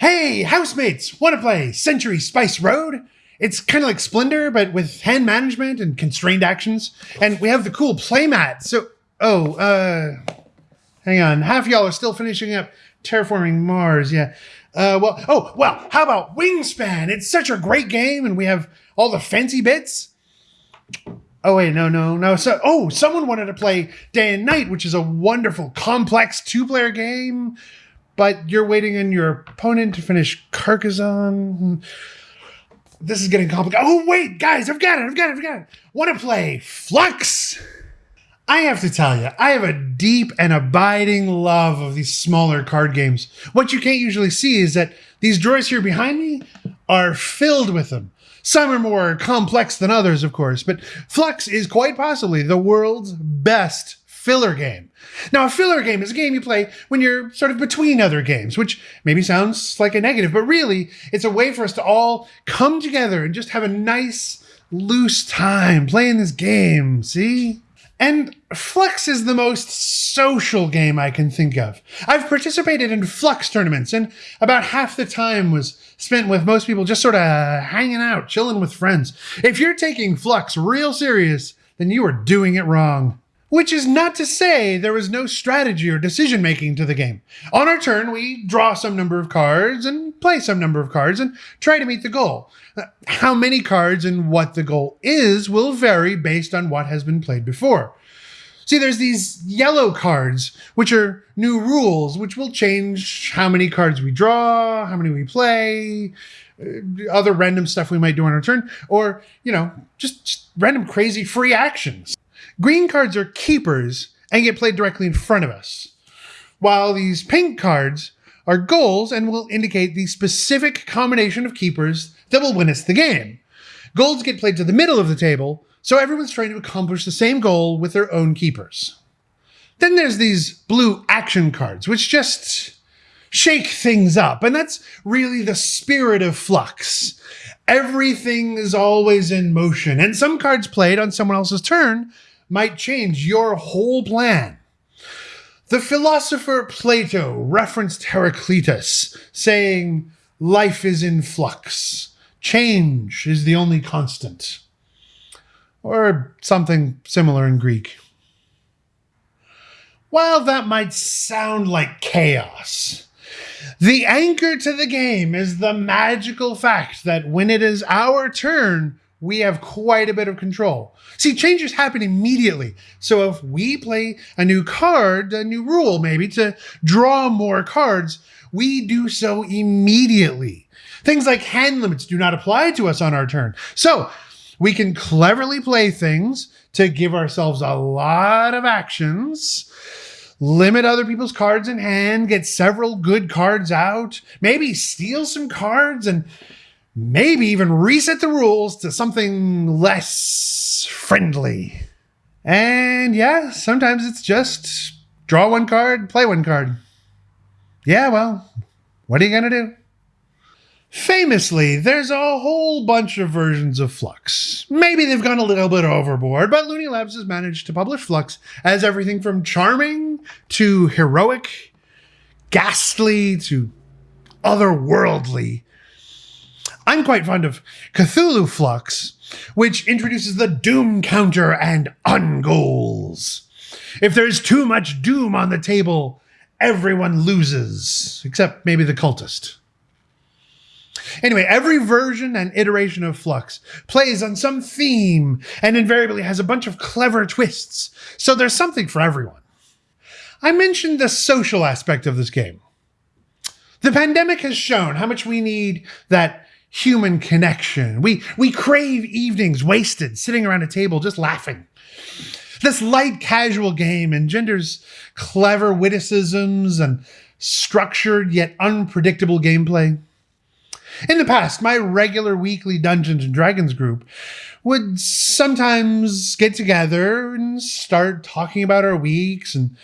Hey, housemates, want to play Century Spice Road? It's kind of like Splendor, but with hand management and constrained actions. And we have the cool playmat. So, oh, uh, hang on. Half y'all are still finishing up Terraforming Mars. Yeah. Uh, well, oh, well, how about Wingspan? It's such a great game, and we have all the fancy bits. Oh wait, no, no, no. So, oh, someone wanted to play Day and Night, which is a wonderful, complex two-player game but you're waiting on your opponent to finish Carcassonne. This is getting complicated. Oh, wait, guys, I've got it, I've got it, I've got it. Want to play Fluxx? I have to tell you, I have a deep and abiding love of these smaller card games. What you can't usually see is that these drawers here behind me are filled with them. Some are more complex than others, of course, but Fluxx is quite possibly the world's best filler game. Now, a filler game is a game you play when you're sort of between other games, which maybe sounds like a negative, but really, it's a way for us to all come together and just have a nice, loose time playing this game. See? And Fluxx is the most social game I can think of. I've participated in Fluxx tournaments, and about half the time was spent with most people just sort of hanging out, chilling with friends. If you're taking Fluxx real serious, then you are doing it wrong. Which is not to say there was no strategy or decision making to the game. On our turn, we draw some number of cards and play some number of cards and try to meet the goal. Uh, how many cards and what the goal is will vary based on what has been played before. See, there's these yellow cards, which are new rules, which will change how many cards we draw, how many we play, uh, other random stuff we might do on our turn, or, you know, just, just random crazy free actions. Green cards are keepers and get played directly in front of us, while these pink cards are goals and will indicate the specific combination of keepers that will win us the game. Goals get played to the middle of the table, so everyone's trying to accomplish the same goal with their own keepers. Then there's these blue action cards, which just shake things up, and that's really the spirit of Fluxx. Everything is always in motion, and some cards played on someone else's turn might change your whole plan. The philosopher Plato referenced Heraclitus, saying, Life is in flux. Change is the only constant. Or something similar in Greek. While that might sound like chaos, the anchor to the game is the magical fact that when it is our turn, we have quite a bit of control. See, changes happen immediately. So if we play a new card, a new rule maybe to draw more cards, we do so immediately. Things like hand limits do not apply to us on our turn. So we can cleverly play things to give ourselves a lot of actions limit other people's cards in hand, get several good cards out, maybe steal some cards and maybe even reset the rules to something less friendly. And yeah, sometimes it's just draw one card, play one card. Yeah, well, what are you going to do? Famously, there's a whole bunch of versions of Fluxx. Maybe they've gone a little bit overboard, but Looney Labs has managed to publish Fluxx as everything from charming to heroic, ghastly to otherworldly I'm quite fond of Cthulhu Fluxx, which introduces the Doom counter and ungoals. If there's too much Doom on the table, everyone loses, except maybe the cultist. Anyway, every version and iteration of Fluxx plays on some theme and invariably has a bunch of clever twists, so there's something for everyone. I mentioned the social aspect of this game. The pandemic has shown how much we need that human connection. We, we crave evenings wasted sitting around a table just laughing. This light casual game engenders clever witticisms and structured yet unpredictable gameplay. In the past, my regular weekly Dungeons and Dragons group would sometimes get together and start talking about our weeks and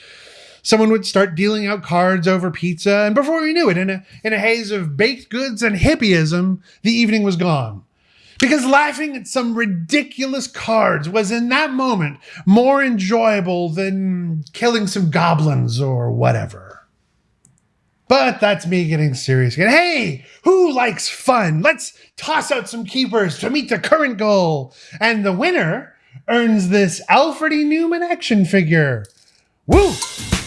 someone would start dealing out cards over pizza, and before we knew it, in a, in a haze of baked goods and hippieism, the evening was gone. Because laughing at some ridiculous cards was in that moment more enjoyable than killing some goblins or whatever. But that's me getting serious again. Hey, who likes fun? Let's toss out some keepers to meet the current goal. And the winner earns this Alfred E. Neuman action figure. Woo!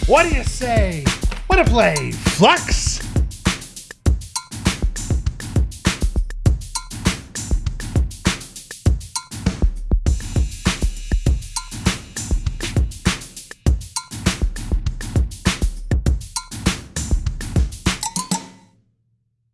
What do you say? What a play, Fluxx!